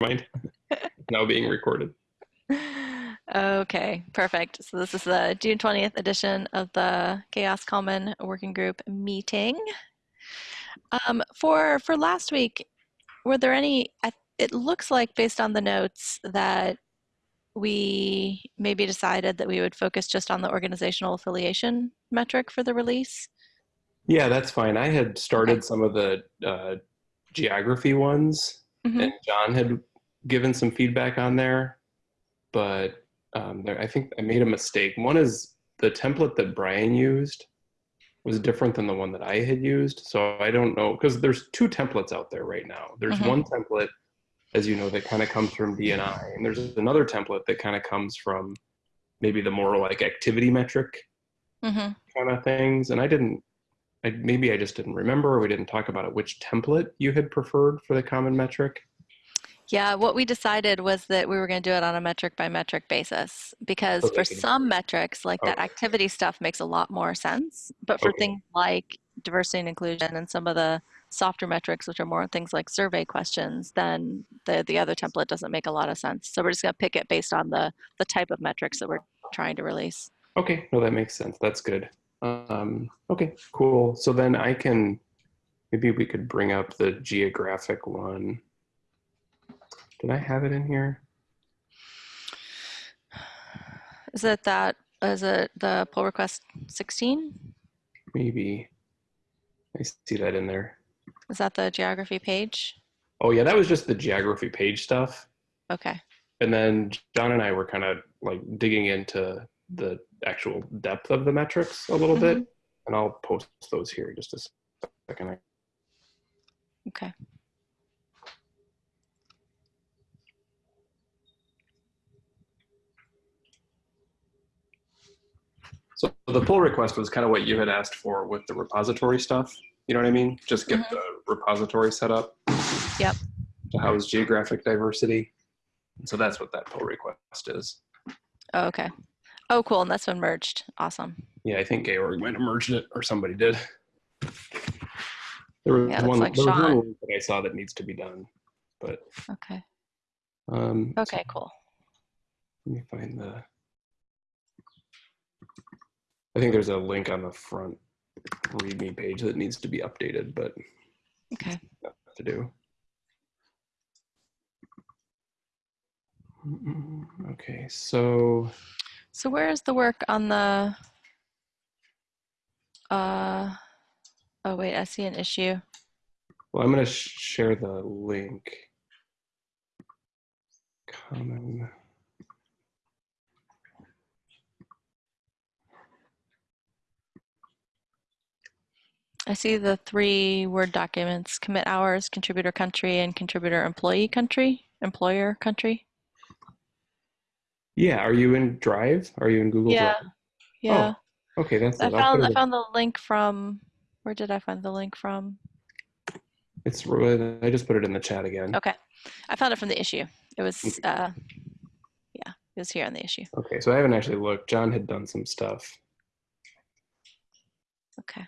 mind. now being recorded. Okay, perfect. So this is the June 20th edition of the CHAOSS Common Working Group meeting. Um, for for last week, were there any? It looks like based on the notes that we maybe decided that we would focus just on the organizational affiliation metric for the release. Yeah, that's fine. I had started okay. some of the uh, geography ones, mm-hmm. and John had given some feedback on there, but um, there, I think I made a mistake. One is the template that Brian used was different than the one that I had used. So I don't know, because there's two templates out there right now. There's mm-hmm. one template, as you know, that kind of comes from DNI, and there's another template that kind of comes from maybe the more like activity metric mm-hmm. kind of things. And I didn't, I, maybe I just didn't remember, or we didn't talk about it, which template you had preferred for the common metric. Yeah, what we decided was that we were going to do it on a metric by metric basis because okay. for some metrics, like that activity stuff makes a lot more sense. But for okay. things like diversity and inclusion and some of the softer metrics, which are more things like survey questions, then the, the other template doesn't make a lot of sense. So we're just going to pick it based on the, the type of metrics that we're trying to release. Okay, no, that makes sense. That's good. Um, okay, cool. So then I can, maybe we could bring up the geographic one. Did I have it in here? Is it that, is it the pull request 16? Maybe. I see that in there. Is that the geography page? Oh yeah, that was just the geography page stuff. Okay. And then John and I were kind of like digging into the actual depth of the metrics a little mm -hmm. bit. Mm-hmm. And I'll post those here just a second. Okay. So the pull request was kind of what you had asked for with the repository stuff. You know what I mean? Just get mm -hmm. the repository set up. Yep. To house geographic diversity. So that's what that pull request is. Oh, okay. Oh, cool. And that's been merged. Awesome. Yeah, I think Georg might have merged it or somebody did. There was yeah, one, like there was one that I saw that needs to be done, but. Okay. Um, okay, cool. Let me find the. I think there's a link on the front README page that needs to be updated, but okay, to do. Okay, so. So where is the work on the? Uh, oh wait, I see an issue. Well, I'm going to share the link. Common. I see the three Word documents, commit hours, contributor country, and contributor employee country, employer country. Yeah, are you in Drive? Are you in Google yeah. Drive? Yeah. Oh, okay, that's I found I found the link from where did I find the link from? It's I just put it in the chat again. Okay. I found it from the issue. It was uh yeah, it was here on the issue. Okay, so I haven't actually looked. John had done some stuff. Okay.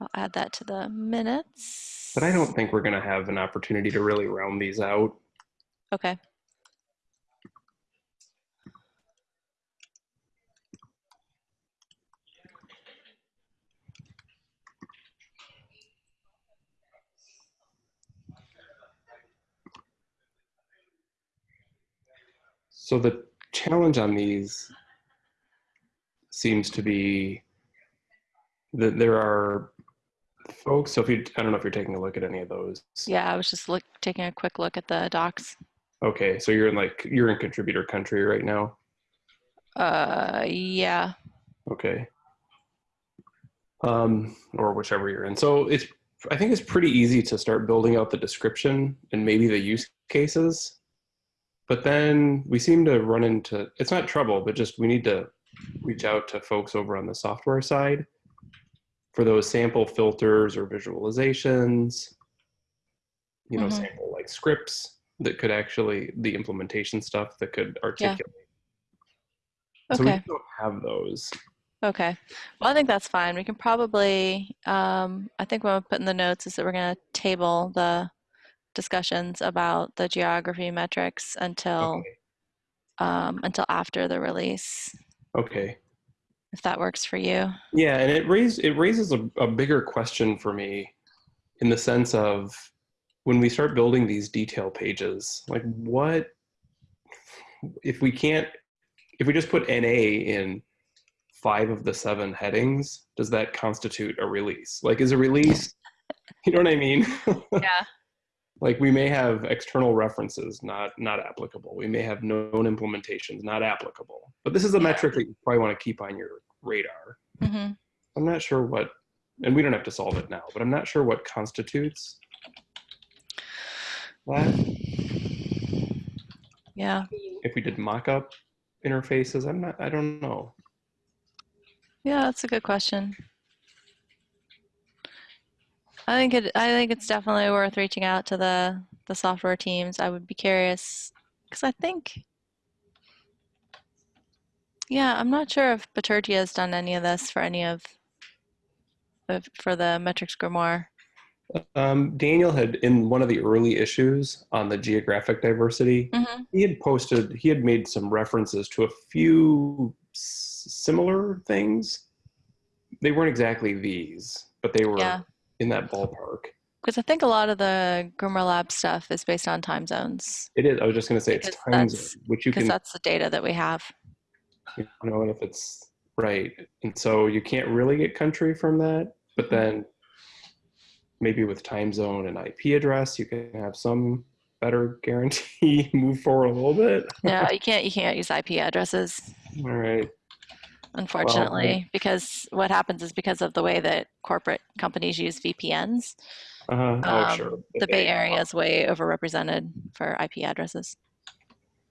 I'll add that to the minutes. But I don't think we're going to have an opportunity to really round these out. Okay. So the challenge on these seems to be that there are folks. So if you, I don't know if you're taking a look at any of those. Yeah, I was just look taking a quick look at the docs. Okay, so you're in like you're in contributor country right now. Uh, yeah. Okay. Um, or whichever you're in. So it's I think it's pretty easy to start building out the description and maybe the use cases. But then we seem to run into it's not trouble, but just we need to reach out to folks over on the software side for those sample filters or visualizations, you know, mm -hmm. sample like scripts that could actually, the implementation stuff that could articulate. Yeah. Okay. So we don't have those. Okay. Well, I think that's fine. We can probably, um, I think what I'm putting in the notes is that we're going to table the discussions about the geography metrics until Okay. um, until after the release, Okay. If that works for you. Yeah, and it raise it raises a, a bigger question for me in the sense of when we start building these detail pages, like what if we can't if we just put NA in five of the seven headings, does that constitute a release? Like is a release you know what I mean? Yeah. Like we may have external references not not applicable. We may have known implementations not applicable. But this is a Yeah. metric that you probably want to keep on your radar. hmm I'm not sure what, and we don't have to solve it now, but I'm not sure what constitutes that. Yeah. If we did mock-up interfaces, I'm not, I don't know. Yeah, that's a good question. I think it. I think it's definitely worth reaching out to the the software teams. I would be curious because I think. Yeah, I'm not sure if Bitergia has done any of this for any of, for the metrics grimoire. Um, Daniel had, in one of the early issues on the geographic diversity, hmm he had posted, he had made some references to a few s- similar things. They weren't exactly these, but they were Yeah. In that ballpark. Because I think a lot of the Grimoire Lab stuff is based on time zones, It is, I was just going to say it's time zones, which you can. because that's the data that we have. you know if it's right and so you can't really get country from that but mm-hmm. then maybe with time zone and ip address you can have some better guarantee move forward a little bit No, you can't. You can't use IP addresses. all right unfortunately, because what happens is because of the way that corporate companies use VPNs, uh-huh. oh um, sure the Bay Area is way overrepresented for IP addresses.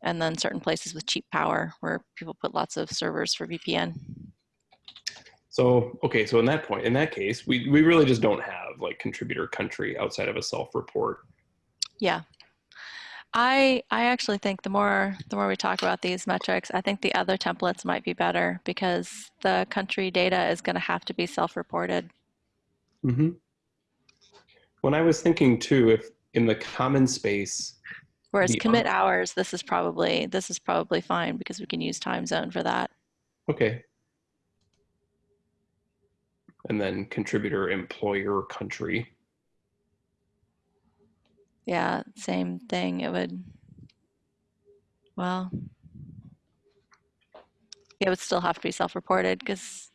And then certain places with cheap power where people put lots of servers for VPN. so okay so in that point in that case we, we really just don't have like contributor country outside of a self-report Yeah. I I actually think the more the more we talk about these metrics, I think the other templates might be better because the country data is going to have to be self-reported. mm-hmm. when i was thinking too if in the common space Whereas commit hours, this is probably this is probably fine because we can use time zone for that. Okay. And then contributor, employer, country. Yeah, same thing. It would, well, it would still have to be self-reported because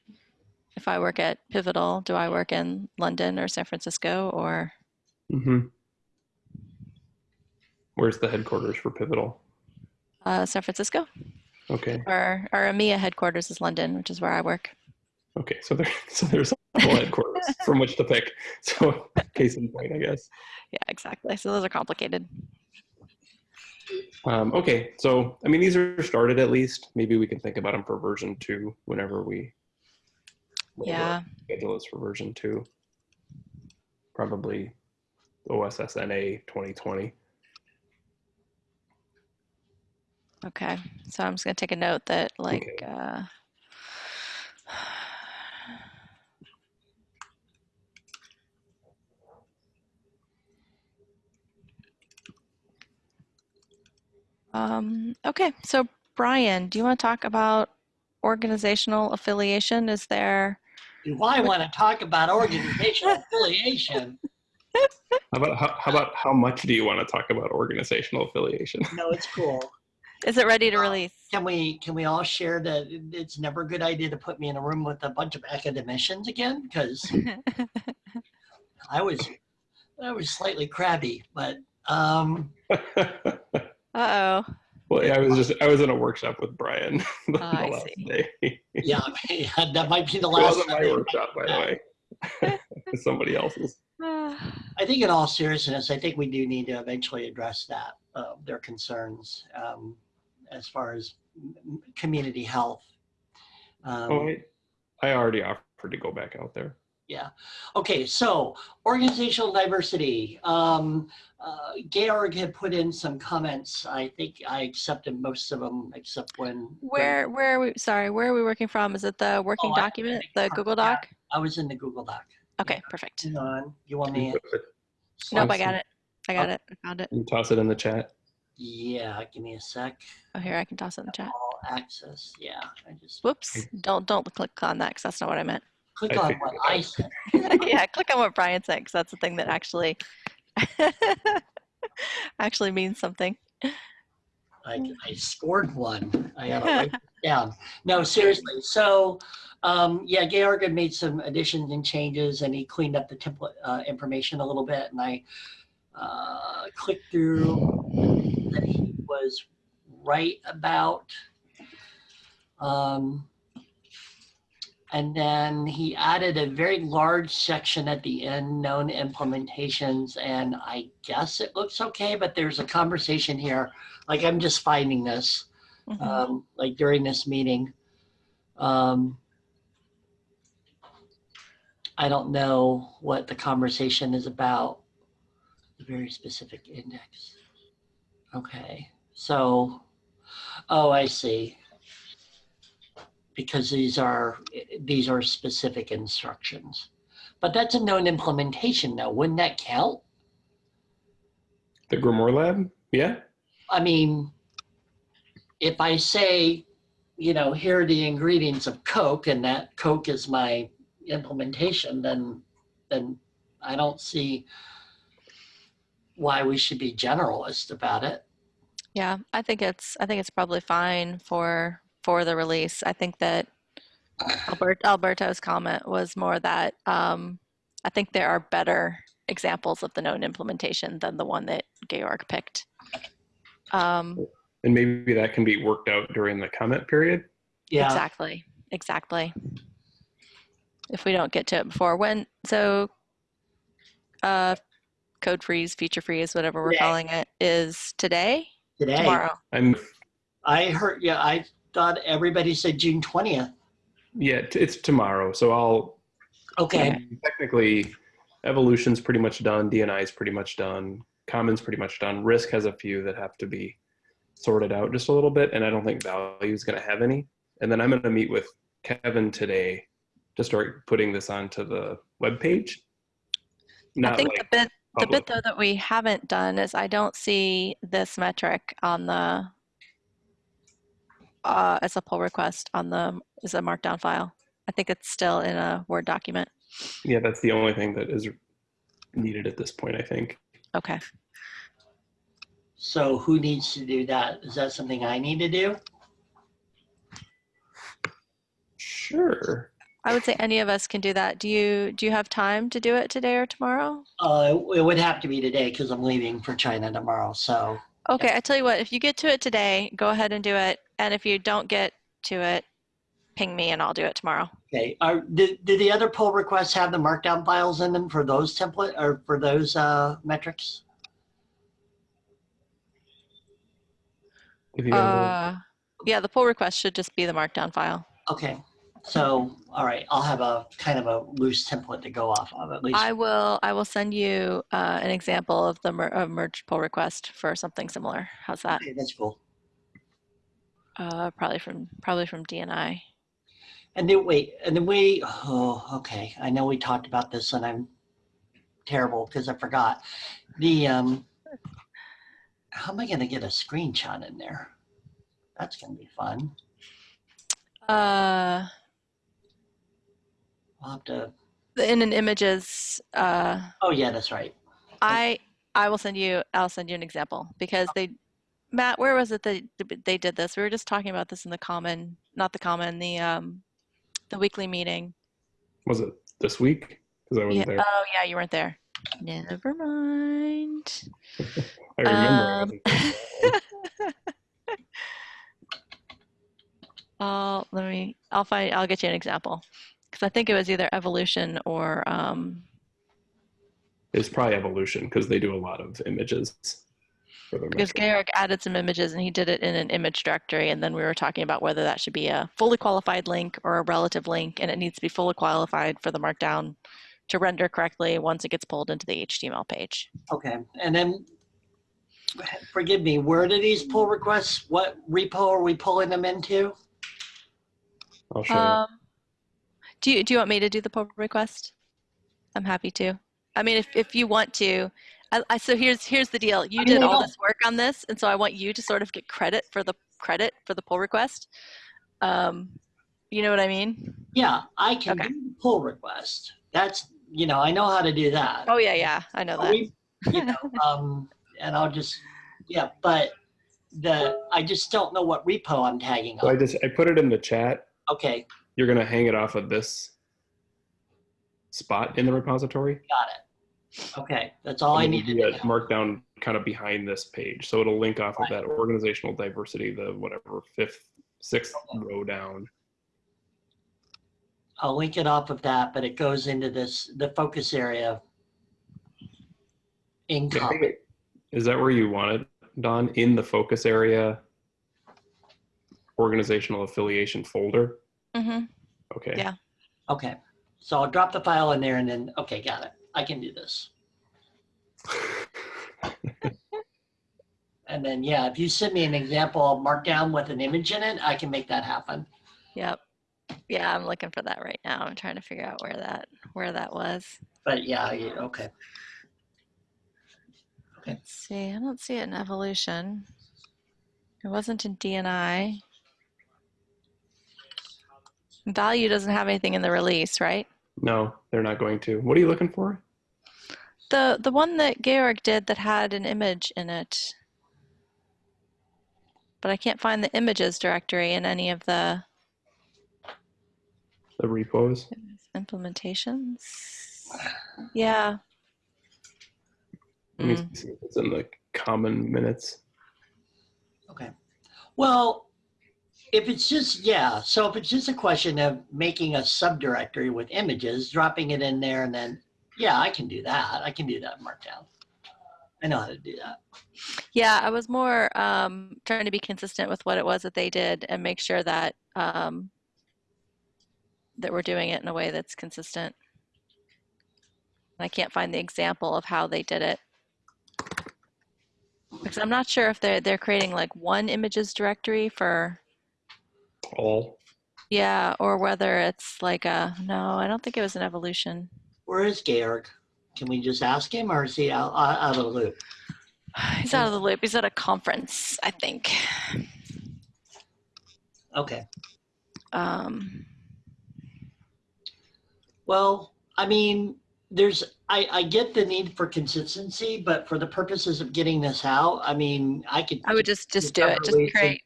if I work at Pivotal, do I work in London or San Francisco or, Mm-hmm. Where's the headquarters for Pivotal? uh, San Francisco? Okay. Or our EMEA headquarters is London, which is where I work. Okay. So there, so there's multiple headquarters from which to pick. So case in point, I guess. Yeah, exactly. So those are complicated. Um, okay. So I mean, these are started at least. Maybe we can think about them for version two whenever we. Yeah. Schedule is for version two. Probably OSSNA 2020. Okay. So I'm just gonna take a note that like, Okay. uh, um, okay. So Brian, do you want to talk about organizational affiliation? Is there, Do I want to talk about organizational affiliation? How about how, how about how much do you want to talk about organizational affiliation? No, it's cool. is it ready to Uh, release? Can we can we all share that it's never a good idea to put me in a room with a bunch of academicians again? Because I was I was slightly crabby, but um, Uh-oh. well, yeah, I was just I was in a workshop with Brian the, Oh, the last see. day. Yeah, that might be the last. It wasn't my workshop, by the way. It's somebody else's. I think in all seriousness, I think we do need to eventually address that, uh, their concerns um, as far as m- m- community health. Um, Oh, I, I already offered to go back out there. Yeah. Okay. So organizational diversity. Um, uh, Georg had put in some comments. I think I accepted most of them, except when Where, where are we, sorry, where are we working from? Is it the working Oh, document, I the think- Google yeah. Doc? I was in the Google Doc. Okay, perfect. Hang on. You want me? Nope, I got it. I got it. I found it. You toss it in the chat. Yeah, give me a sec. Oh, here I can toss it in the chat. All access. Yeah, I just Whoops! Don't don't click on that because that's not what I meant. Click I on what I said. yeah, click on what Brian said because that's the thing that actually actually means something. I, I scored one. I gotta write it down. No, seriously. So, um, yeah, Georg had made some additions and changes, and he cleaned up the template uh, information a little bit. And I uh, clicked through that he was right about. Um, and then he added a very large section at the end, known implementations, and I guess it looks okay, but there's a conversation here. Like I'm just finding this, Mhm. um, like during this meeting. Um, I don't know what the conversation is about. A very specific index. Okay, so, oh, I see. Because these are, these are specific instructions. But that's a known implementation though. Wouldn't that count? The Grimoire Lab? Yeah. I mean, if I say, you know, here are the ingredients of Coke and that Coke is my implementation, then, then I don't see why we should be generalist about it. Yeah, I think it's I think it's probably fine for for the release. I think that Albert, Alberto's comment was more that um, I think there are better examples of the known implementation than the one that Georg picked. Um, And maybe that can be worked out during the comment period. Yeah, Exactly. Exactly. If we don't get to it before when, so uh, code freeze, feature freeze, whatever we're Today. calling it, is today, today. tomorrow. I'm I heard, yeah, I thought everybody said June 20th. yeah, t- it's tomorrow. So I'll Okay, technically evolution's pretty much done, DNI is pretty much done, commons pretty much done. Risk has a few that have to be sorted out just a little bit, and I don't think value is going to have any. And then I'm going to meet with Kevin today to start putting this onto the web page. I think the bit the bit though that we haven't done is I don't see this metric on the uh, as a pull request on the as a markdown file. I think it's still in a Word document. Yeah, that's the only thing that is needed at this point, I think. Okay. so who needs to do that? Is that something I need to do? Sure. I would say any of us can do that. Do you do you have time to do it today or tomorrow? Uh, it would have to be today because I'm leaving for China tomorrow. So, Okay, I tell you what, if you get to it today, go ahead and do it. And if you don't get to it, ping me and I'll do it tomorrow. okay. Are, did, did the other pull requests have the markdown files in them for those template or for those uh, metrics? If you Uh, yeah, the pull request should just be the markdown file. Okay. So, all right, I'll have a kind of a loose template to go off of at least. I will I will send you uh, an example of the mer- of merge pull request for something similar. How's that? Okay, that's cool. Uh, probably from probably from DNI. And then wait, and then we, oh, okay. I know we talked about this and I'm terrible because I forgot. The, um, how am I going to get a screenshot in there? That's going to be fun. Uh, I'll have to, in an images, uh, oh yeah, that's right. I I will send you I'll send you an example because they Matt, where was it that they did this? We were just talking about this in the common, not the common, the um, the weekly meeting. was it this week? Because I wasn't Yeah. there. Oh yeah, you weren't there. Never mind. I remember. Um. I'll let me. I'll find. I'll get you an example because I think it was either evolution or um, It's probably evolution because they do a lot of images. For their because metric. Garrick added some images and he did it in an image directory, and then we were talking about whether that should be a fully qualified link or a relative link, and it needs to be fully qualified for the markdown to render correctly once it gets pulled into the HTML page. Okay. And then, forgive me, where do these pull requests, what repo are we pulling them into? I'll show you. Um, do you do you want me to do the pull request? I'm happy to. I mean, if if you want to, I, I, so here's here's the deal. You I mean, did all this work on this, and so I want you to sort of get credit for the credit for the pull request. Um, you know what I mean? Yeah, I can okay. pull request. That's you know I know how to do that. Oh yeah, yeah, I know that. We, you know, um, and I'll just yeah, but the I just don't know what repo I'm tagging so on. I just I put it in the chat. Okay. You're gonna hang it off of this spot in the repository. Got it. Okay, that's all and I need to do. Markdown kind of behind this page, so it'll link off right. of that organizational diversity, the whatever fifth, sixth okay. row down. I'll link it off of that, but it goes into this the focus area in. Is that where you want it, Dawn? In the focus area organizational affiliation folder? Mm-hmm. Okay. Yeah. Okay. So I'll drop the file in there and then, okay, got it. I can do this. and then, yeah, if you send me an example of markdown with an image in it, I can make that happen. Yep. Yeah, I'm looking for that right now. I'm trying to figure out where that where that was. But yeah, okay. Okay. Let's see. I don't see it in evolution. It wasn't in DNI. Value doesn't have anything in the release, right? No, they're not going to. What are you looking for? The the one that Georg did that had an image in it. But I can't find the images directory in any of the the repos. Implementations. Yeah. Let me mm. see if it's in the common minutes. Okay. Well, if it's just, yeah, so if it's just a question of making a subdirectory with images, dropping it in there and then, yeah, I can do that. I can do that markdown. I know how to do that. Yeah, I was more um, trying to be consistent with what it was that they did and make sure that um, that we're doing it in a way that's consistent. I can't find the example of how they did it. Because I'm not sure if they're they're creating like one images directory for all. Yeah, or whether it's like a no, I don't think it was an evolution. Where is Georg? Can we just ask him, or is he out, out of the loop? He's out of the loop. He's at a conference, I think. Okay. Um. Well, I mean, there's I, I get the need for consistency, but for the purposes of getting this out, I mean, I could. I would just just do it. Just create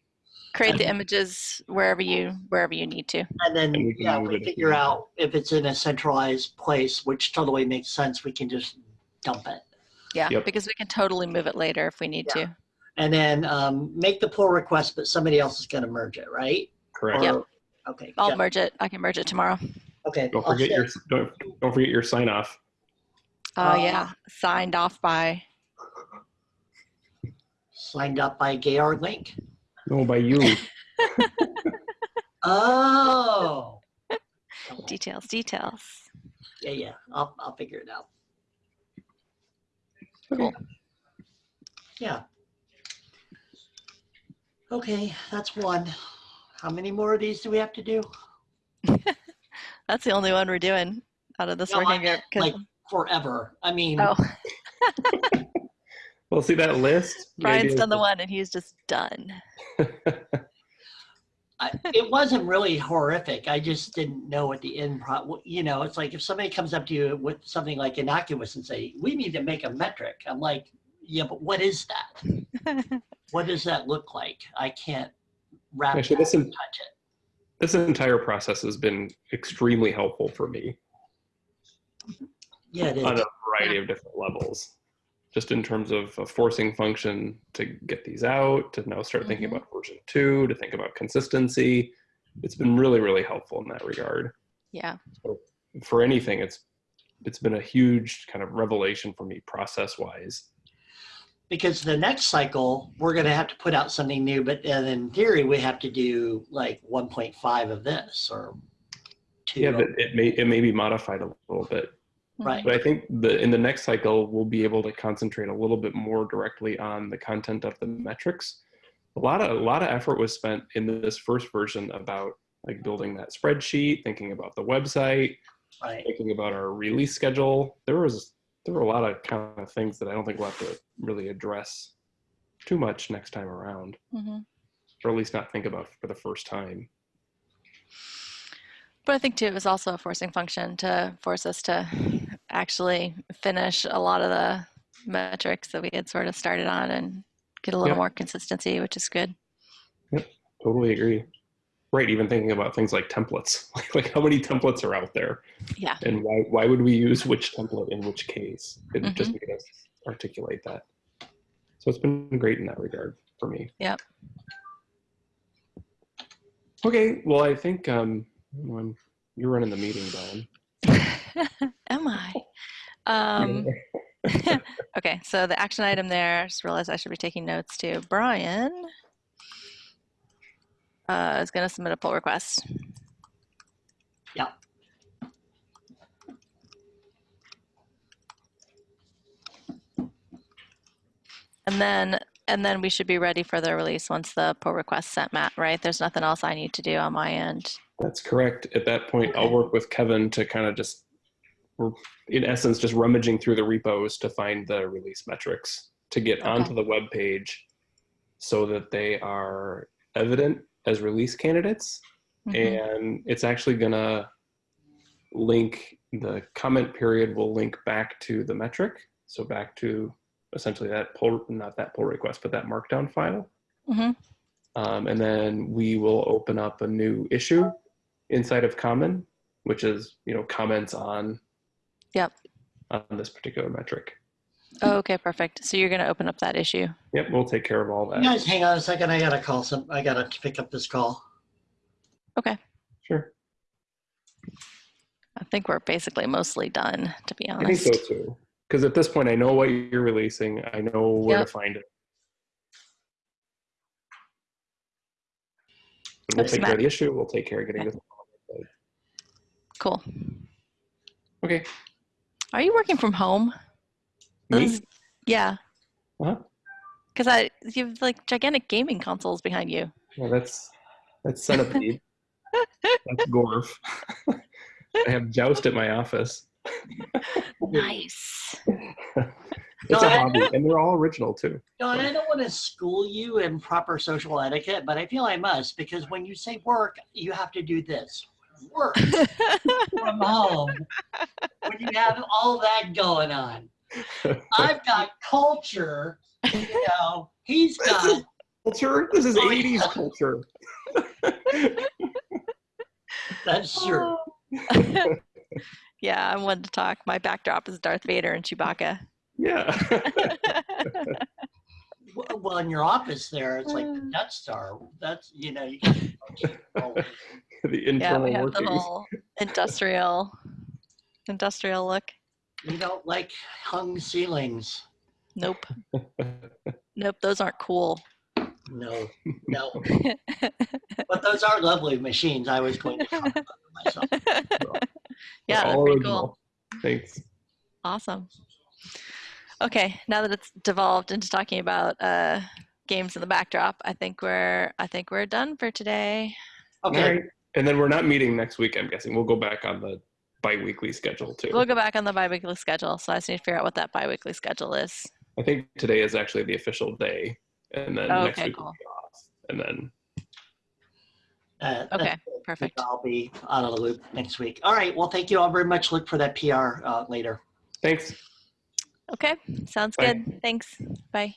create the images wherever you wherever you need to. And then and we yeah, we figure out if it's in a centralized place, which totally makes sense. We can just dump it. Yeah, yep. because we can totally move it later if we need yeah. to. And then um, make the pull request, but somebody else is going to merge it, right? Correct. Or, yep. Okay. I'll yep. merge it. I can merge it tomorrow. Okay. Don't forget your don't, don't forget your sign off. Oh uh, yeah, signed off by. Signed up by Georg Link. No, by you. oh. Details, details. Yeah, yeah. I'll I'll figure it out. Cool. Yeah. Okay, that's one. How many more of these do we have to do? That's the only one we're doing out of this no, working group. Like forever. I mean. Oh. well, see that list. Brian's done the one, and he's just done. I, it wasn't really horrific. I just didn't know what the end pro. You know, it's like if somebody comes up to you with something like innocuous and say, "We need to make a metric," I'm like, "Yeah, but what is that? what does that look like? I can't wrap Actually, it, touch it." this entire process has been extremely helpful for me. Yeah, on a variety of different levels. Just in terms of a forcing function to get these out, to now start mm-hmm. thinking about version two, to think about consistency. It's been really, really helpful in that regard. Yeah. So for anything, it's it's been a huge kind of revelation for me process wise because the next cycle we're going to have to put out something new but then in theory we have to do like 1.5 of this or two yeah but it may it may be modified a little bit right. But i think the in the next cycle we'll be able to concentrate a little bit more directly on the content of the metrics. A lot of a lot of effort was spent in this first version about like building that spreadsheet thinking about the website right. thinking about our release schedule. There was there were a lot of kind of things that I don't think we'll have to really address too much next time around, hmm or at least not think about for the first time. But I think too, it was also a forcing function to force us to actually finish a lot of the metrics that we had sort of started on and get a little Yeah. more consistency, which is good. Yep, Totally agree. Right, even thinking about things like templates, like, like how many templates are out there, Yeah. and why why would we use which template in which case? It Mm-hmm. just made us articulate that. So it's been great in that regard for me. Yep. Okay, well I think um, you're running the meeting, Dawn. Am I? Um, okay, so the action item there, I just realized I should be taking notes too. Brian uh, is going to submit a pull request. Yeah. And then and then we should be ready for the release once the pull request sent Matt, right? There's nothing else I need to do on my end. That's correct. At that point, I'll work with Kevin to kind of just, we're in essence, just rummaging through the repos to find the release metrics to get Okay. onto the web page so that they are evident as release candidates. Mhm. And it's actually gonna link the comment period will link back to the metric. So back to essentially that pull, not that pull request, but that markdown file. Mhm. Um, and then we will open up a new issue inside of Common, which is you know comments on Yep. on this particular metric. Oh, okay, perfect. So you're going to open up that issue. Yep, we'll take care of all You that. guys, hang on a second. I gotta call some. I gotta pick up this call. Okay. Sure, I think we're basically mostly done, to be honest. I think so honest. too. Because at this point, I know what you're releasing. I know where Yep. to find it. We'll Oops, take care of the issue. We'll take care of getting Okay. this. Cool. Okay. Are you working from home? Me? Yeah, Uh-huh. because I you have like gigantic gaming consoles behind you. Yeah, that's that's centipede. that's Gorf. I have Joust at my office. Nice. It's No, a I- hobby, and they're all original too. No, and I don't want to school you in proper social etiquette, but I feel I must because when you say work, you have to do this. Work from home when you have all that going on. I've got culture, you know. He's got culture. This is Oh, 80s yeah. culture. that's true. yeah, I wanted to talk. My backdrop is Darth Vader and Chewbacca. Yeah. Well, well, in your office there, it's like the Mm. Death Star. That's you know you got the yeah, internal we have the whole industrial industrial look. you don't like hung ceilings. Nope. Nope, those aren't cool. No, no. but those are lovely machines. I was going to talk about them myself. yeah, they're pretty cool. Thanks. Awesome. Okay, now that it's devolved into talking about uh, games in the backdrop, I think we're I think we're done for today. Okay. All right. And then we're not meeting next week, I'm guessing. We'll go back on the bi-weekly schedule too. We'll go back on the biweekly schedule. So I just need to figure out what that biweekly schedule is. I think today is actually the official day. And then Oh, next okay, week cool. will be off. And then Uh, that's Okay, good. perfect. I'll be out of the loop next week. All right. Well, thank you all very much. Look for that PR uh, later. thanks. Okay, sounds Bye. good. Thanks. Bye.